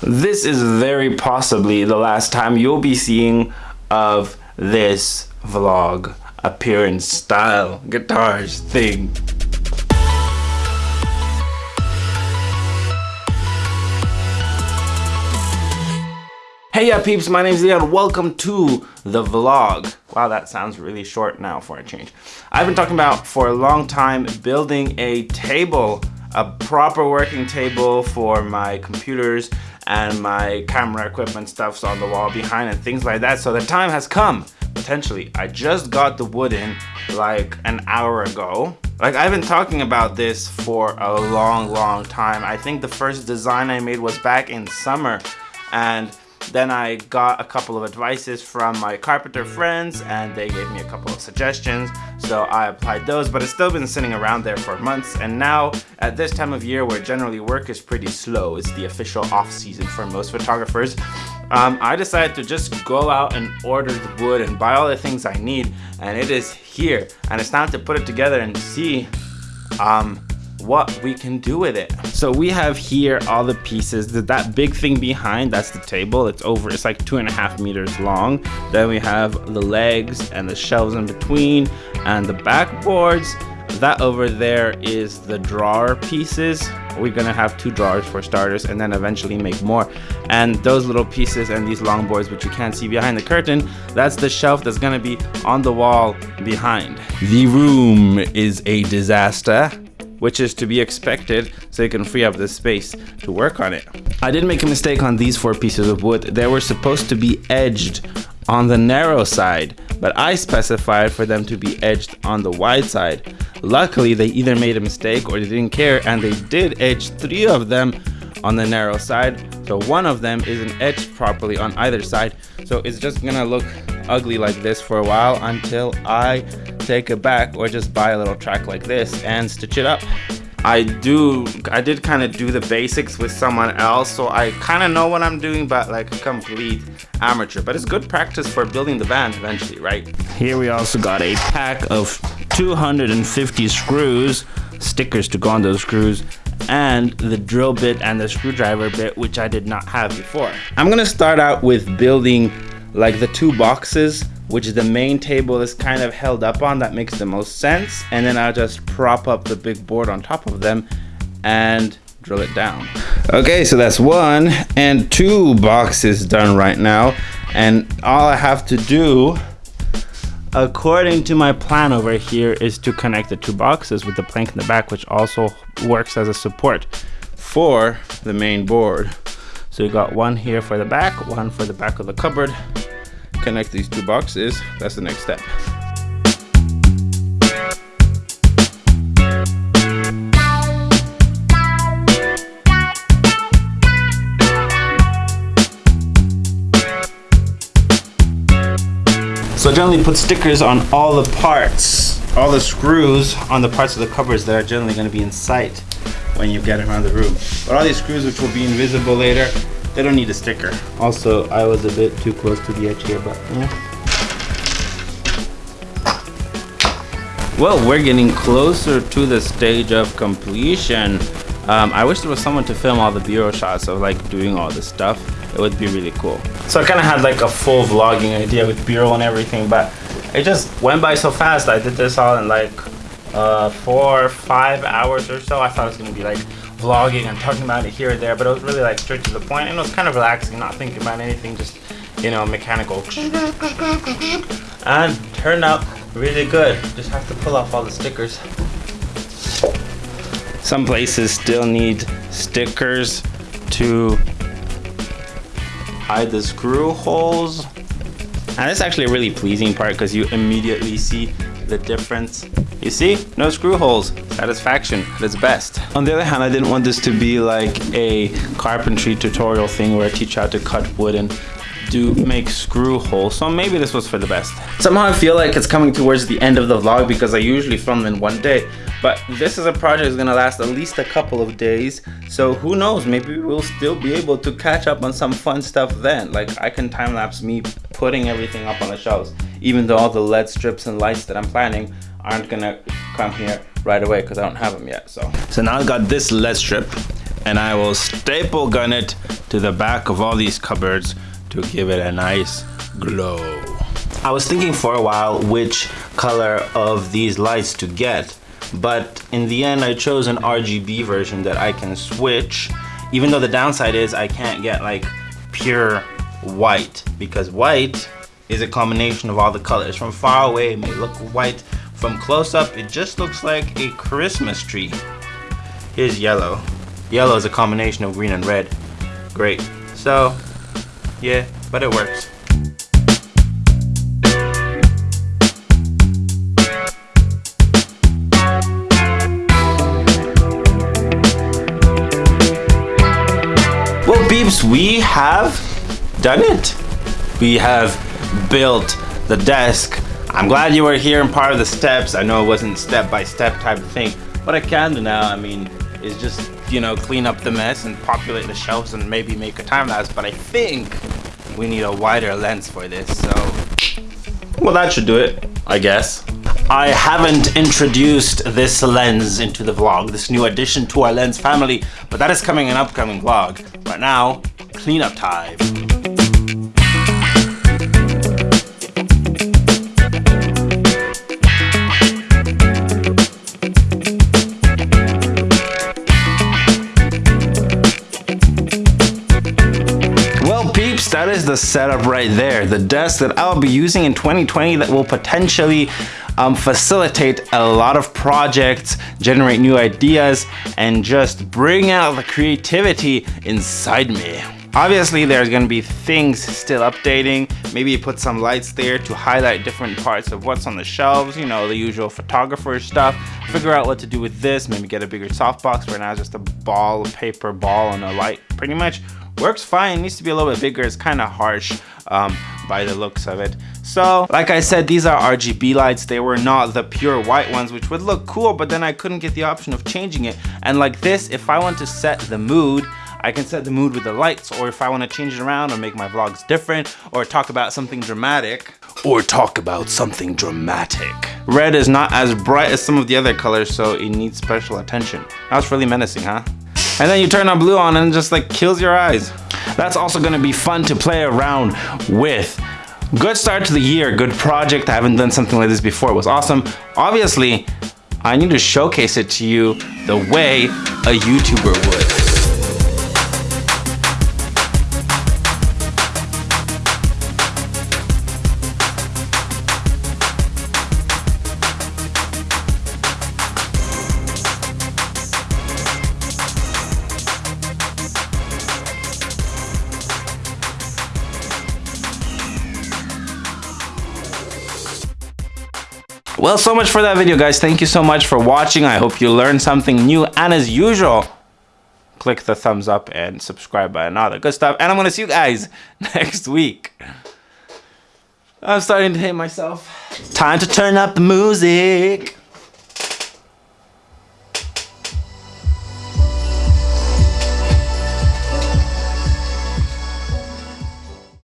This is very possibly the last time you'll be seeing of this vlog appearance style guitars thing. Hey yeah peeps, my name is Leon. Welcome to the vlog. Wow, that sounds really short now for a change. I've been talking about for a long time building a table, a proper working table for my computers and my camera equipment stuff's on the wall behind and things like that. So the time has come, potentially. I just got the wood in like an hour ago. Like I've been talking about this for a long, long time. I think the first design I made was back in summer and then I got a couple of advices from my carpenter friends and they gave me a couple of suggestions. So I applied those, but it's still been sitting around there for months. And now at this time of year where generally work is pretty slow, it's the official off season for most photographers. Um, I decided to just go out and order the wood and buy all the things I need. And it is here. And it's time to put it together and see um, what we can do with it. So we have here all the pieces. That big thing behind, that's the table. It's over, it's like two and a half meters long. Then we have the legs and the shelves in between and the backboards. That over there is the drawer pieces. We're gonna have two drawers for starters and then eventually make more. And those little pieces and these long boards, which you can't see behind the curtain, that's the shelf that's gonna be on the wall behind. The room is a disaster which is to be expected so you can free up the space to work on it. I did make a mistake on these four pieces of wood. They were supposed to be edged on the narrow side, but I specified for them to be edged on the wide side. Luckily, they either made a mistake or they didn't care and they did edge three of them on the narrow side. So one of them isn't edged properly on either side. So it's just gonna look ugly like this for a while until I take it back or just buy a little track like this and stitch it up. I do, I did kind of do the basics with someone else, so I kind of know what I'm doing, but like a complete amateur. But it's good practice for building the band eventually, right? Here we also got a pack of 250 screws, stickers to go on those screws, and the drill bit and the screwdriver bit, which I did not have before. I'm gonna start out with building like the two boxes which the main table is kind of held up on that makes the most sense. And then I'll just prop up the big board on top of them and drill it down. Okay so that's one and two boxes done right now. And all I have to do according to my plan over here is to connect the two boxes with the plank in the back which also works as a support for the main board. So you got one here for the back one for the back of the cupboard connect these two boxes, that's the next step. So generally put stickers on all the parts, all the screws on the parts of the covers that are generally going to be in sight when you get around the room. But all these screws which will be invisible later, they don't need a sticker. Also, I was a bit too close to the edge here, but yeah. Well, we're getting closer to the stage of completion. Um, I wish there was someone to film all the B-roll shots of like doing all this stuff. It would be really cool. So I kind of had like a full vlogging idea with B-roll and everything, but it just went by so fast. I did this all in like uh, four or five hours or so. I thought it was gonna be like vlogging and talking about it here or there, but it was really like straight to the point and it was kind of relaxing, not thinking about anything, just, you know, mechanical. And turned out really good. Just have to pull off all the stickers. Some places still need stickers to hide the screw holes. And it's actually a really pleasing part because you immediately see the difference you see, no screw holes. Satisfaction at its best. On the other hand, I didn't want this to be like a carpentry tutorial thing where I teach you how to cut wood and do make screw holes. So maybe this was for the best. Somehow I feel like it's coming towards the end of the vlog because I usually film in one day. But this is a project that's gonna last at least a couple of days. So who knows, maybe we'll still be able to catch up on some fun stuff then. Like I can time lapse me putting everything up on the shelves, even though all the LED strips and lights that I'm planning aren't gonna come here right away because I don't have them yet. So, so now I've got this LED strip and I will staple gun it to the back of all these cupboards to give it a nice glow. I was thinking for a while which color of these lights to get, but in the end I chose an RGB version that I can switch, even though the downside is I can't get like pure white, because white is a combination of all the colors. From far away it may look white, from close up it just looks like a Christmas tree. Here's yellow. Yellow is a combination of green and red. Great. So, yeah, but it works. Well, beeps, we have done it. We have built the desk. I'm glad you were here and part of the steps. I know it wasn't step by step type of thing, but I can do now. I mean, is just, you know, clean up the mess and populate the shelves and maybe make a time lapse. But I think we need a wider lens for this, so. Well, that should do it, I guess. I haven't introduced this lens into the vlog, this new addition to our lens family, but that is coming in an upcoming vlog. But now, cleanup time. Is the setup right there. The desk that I'll be using in 2020 that will potentially um, facilitate a lot of projects, generate new ideas, and just bring out the creativity inside me. Obviously, there's gonna be things still updating. Maybe put some lights there to highlight different parts of what's on the shelves, you know, the usual photographer stuff. Figure out what to do with this, maybe get a bigger softbox. Right now it's just a ball, a paper ball, and a light, pretty much works fine. Needs to be a little bit bigger. It's kind of harsh um, by the looks of it. So, like I said, these are RGB lights. They were not the pure white ones, which would look cool, but then I couldn't get the option of changing it. And like this, if I want to set the mood, I can set the mood with the lights, or if I want to change it around or make my vlogs different, or talk about something dramatic, or talk about something dramatic. Red is not as bright as some of the other colors, so it needs special attention. That's really menacing, huh? And then you turn on blue on and it just like kills your eyes. That's also gonna be fun to play around with. Good start to the year, good project. I haven't done something like this before. It was awesome. Obviously, I need to showcase it to you the way a YouTuber would. Well, so much for that video, guys. Thank you so much for watching. I hope you learned something new. And as usual, click the thumbs up and subscribe all the good stuff. And I'm going to see you guys next week. I'm starting to hate myself. Time to turn up the music.